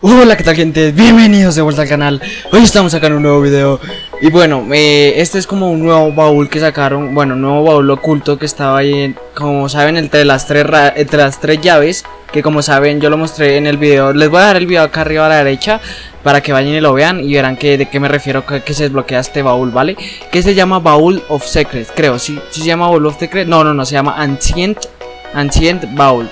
Hola, ¿qué tal gente? Bienvenidos de vuelta al canal Hoy estamos sacando un nuevo video Y bueno, eh, este es como un nuevo baúl que sacaron Bueno, un nuevo baúl oculto que estaba ahí en, Como saben, entre las, tres entre las tres llaves Que como saben, yo lo mostré en el video Les voy a dejar el video acá arriba a la derecha Para que vayan y lo vean y verán que, de qué me refiero que, se desbloquea este baúl, ¿vale? Que se llama Baúl of Secrets, creo ¿sí? ¿Sí se llama Baúl of Secrets? No, no, no, se llama Ancient, Ancient Baúl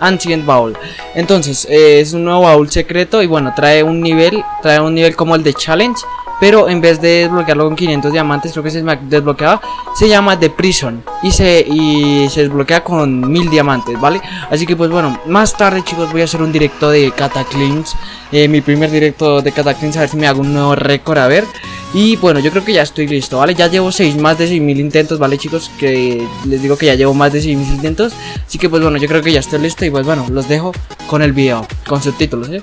Ancient Baúl Entonces, eh, es un nuevo baúl secreto y bueno, trae un nivel, trae un nivel como el de Challenge pero en vez de desbloquearlo con 500 diamantes, creo que se desbloqueaba, se llama The Prison y se, y se desbloquea con 1000 diamantes, ¿vale? Así que pues bueno, más tarde chicos voy a hacer un directo de Cataclysms, eh, mi primer directo de Cataclysms, a ver si me hago un nuevo récord, a ver. Y bueno, yo creo que ya estoy listo, ¿vale? Ya llevo 6, más de 6000 intentos, ¿vale chicos? Que les digo que ya llevo más de 6000 intentos Así que pues bueno, yo creo que ya estoy listo y pues bueno, los dejo con el video, con subtítulos, ¿eh?